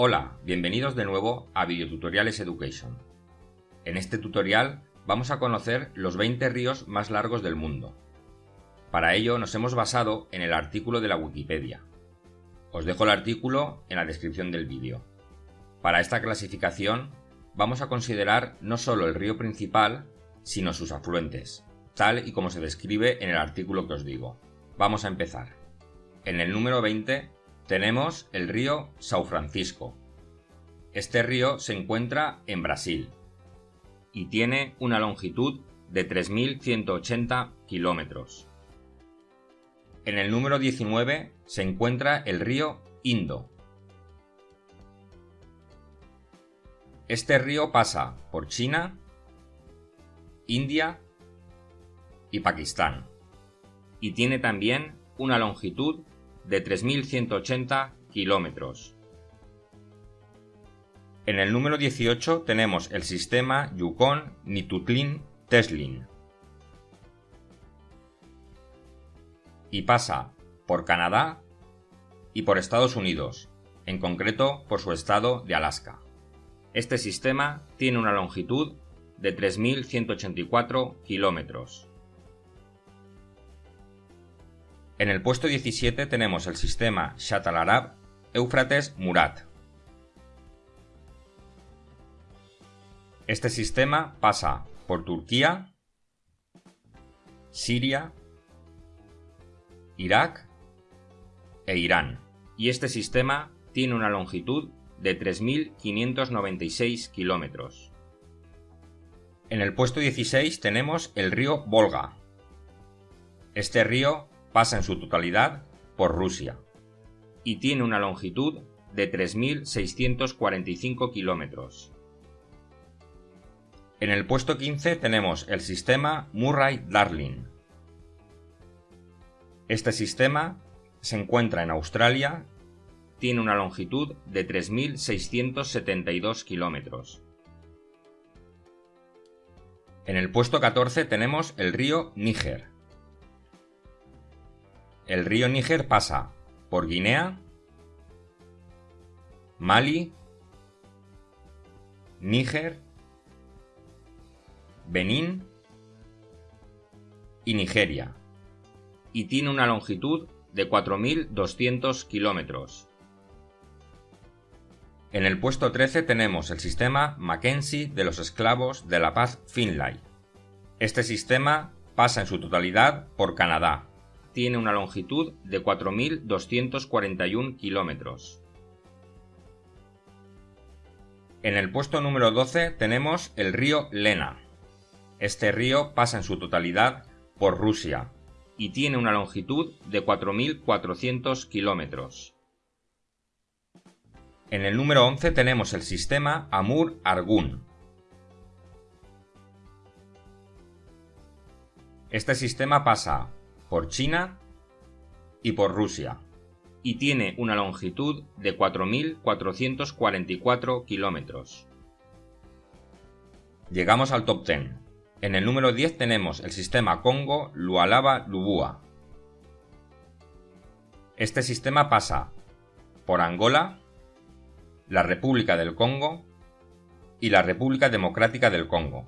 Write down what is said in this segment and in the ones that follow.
Hola, bienvenidos de nuevo a Videotutoriales Education. En este tutorial vamos a conocer los 20 ríos más largos del mundo. Para ello nos hemos basado en el artículo de la Wikipedia. Os dejo el artículo en la descripción del vídeo. Para esta clasificación vamos a considerar no solo el río principal, sino sus afluentes, tal y como se describe en el artículo que os digo. Vamos a empezar. En el número 20 tenemos el río São Francisco. Este río se encuentra en Brasil y tiene una longitud de 3.180 kilómetros. En el número 19 se encuentra el río Indo. Este río pasa por China, India y Pakistán y tiene también una longitud de 3.180 kilómetros. En el número 18 tenemos el sistema Yukon-Nitutlin-Teslin y pasa por Canadá y por Estados Unidos, en concreto por su estado de Alaska. Este sistema tiene una longitud de 3.184 kilómetros. En el puesto 17 tenemos el sistema Shatalarab Éufrates Murat. Este sistema pasa por Turquía, Siria, Irak e Irán, y este sistema tiene una longitud de 3.596 kilómetros. En el puesto 16 tenemos el río Volga. Este río pasa en su totalidad por Rusia y tiene una longitud de 3.645 kilómetros. En el puesto 15 tenemos el sistema Murray-Darling. Este sistema se encuentra en Australia, tiene una longitud de 3.672 kilómetros. En el puesto 14 tenemos el río Níger. El río Níger pasa por Guinea, Mali, Níger, Benín y Nigeria, y tiene una longitud de 4.200 kilómetros. En el puesto 13 tenemos el sistema Mackenzie de los esclavos de la paz Finlay. Este sistema pasa en su totalidad por Canadá, tiene una longitud de 4.241 kilómetros. En el puesto número 12 tenemos el río Lena. Este río pasa en su totalidad por Rusia y tiene una longitud de 4.400 kilómetros. En el número 11 tenemos el sistema Amur-Argun. Este sistema pasa por China y por Rusia, y tiene una longitud de 4.444 kilómetros. Llegamos al top 10. En el número 10 tenemos el sistema Congo Lualaba-Lubua. Este sistema pasa por Angola, la República del Congo y la República Democrática del Congo.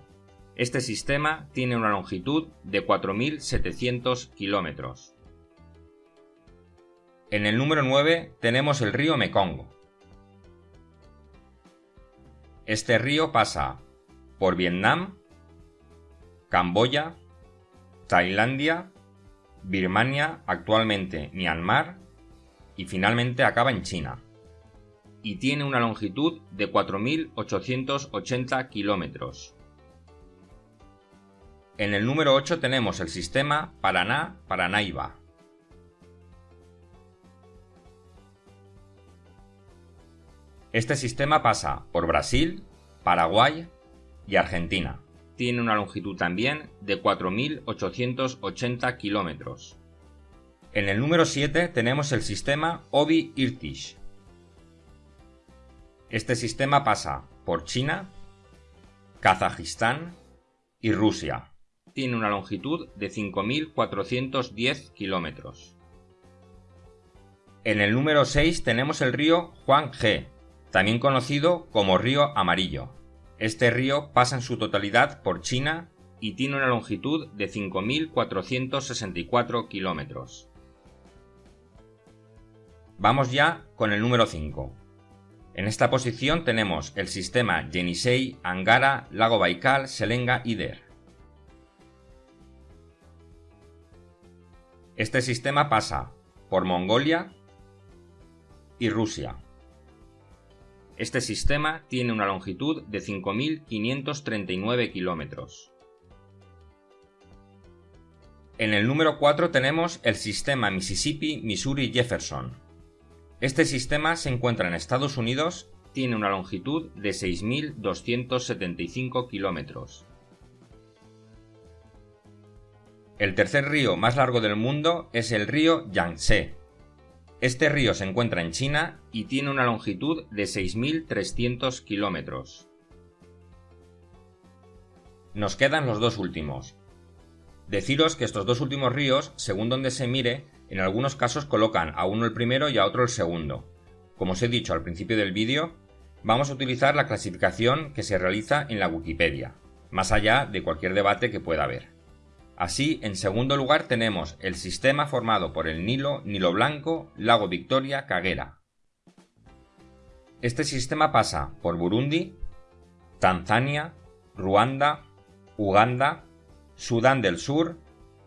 Este sistema tiene una longitud de 4.700 kilómetros. En el número 9 tenemos el río Mekong. Este río pasa por Vietnam, Camboya, Tailandia, Birmania, actualmente Myanmar y finalmente acaba en China. Y tiene una longitud de 4.880 kilómetros. En el número 8 tenemos el sistema Paraná-Paranaiba. Este sistema pasa por Brasil, Paraguay y Argentina. Tiene una longitud también de 4.880 kilómetros. En el número 7 tenemos el sistema Obi-Irtish. Este sistema pasa por China, Kazajistán y Rusia tiene una longitud de 5.410 kilómetros. En el número 6 tenemos el río Huanghe. también conocido como río Amarillo. Este río pasa en su totalidad por China y tiene una longitud de 5.464 kilómetros. Vamos ya con el número 5. En esta posición tenemos el sistema Yenisei, Angara, Lago Baikal, Selenga y Der. Este sistema pasa por Mongolia y Rusia. Este sistema tiene una longitud de 5.539 kilómetros. En el número 4 tenemos el sistema Mississippi-Missouri-Jefferson. Este sistema se encuentra en Estados Unidos, tiene una longitud de 6.275 kilómetros. El tercer río más largo del mundo es el río Yangtze. Este río se encuentra en China y tiene una longitud de 6.300 kilómetros. Nos quedan los dos últimos. Deciros que estos dos últimos ríos, según donde se mire, en algunos casos colocan a uno el primero y a otro el segundo. Como os he dicho al principio del vídeo, vamos a utilizar la clasificación que se realiza en la Wikipedia, más allá de cualquier debate que pueda haber. Así, en segundo lugar tenemos el sistema formado por el Nilo, Nilo Blanco, Lago Victoria, Kagera. Este sistema pasa por Burundi, Tanzania, Ruanda, Uganda, Sudán del Sur,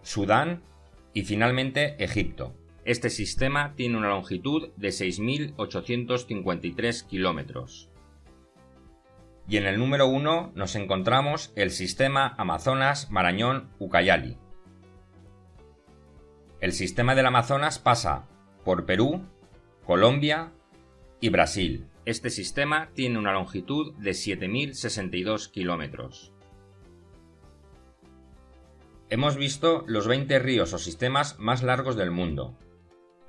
Sudán y finalmente Egipto. Este sistema tiene una longitud de 6.853 kilómetros. Y en el número 1 nos encontramos el sistema Amazonas-Marañón-Ucayali. El sistema del Amazonas pasa por Perú, Colombia y Brasil. Este sistema tiene una longitud de 7.062 kilómetros. Hemos visto los 20 ríos o sistemas más largos del mundo.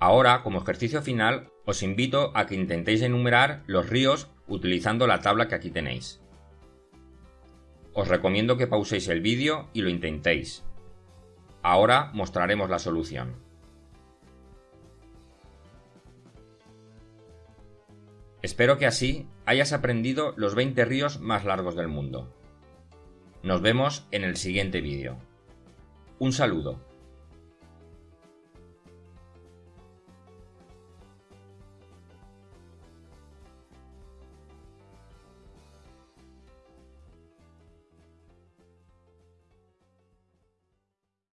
Ahora, como ejercicio final, os invito a que intentéis enumerar los ríos utilizando la tabla que aquí tenéis. Os recomiendo que pauséis el vídeo y lo intentéis. Ahora mostraremos la solución. Espero que así hayas aprendido los 20 ríos más largos del mundo. Nos vemos en el siguiente vídeo. Un saludo.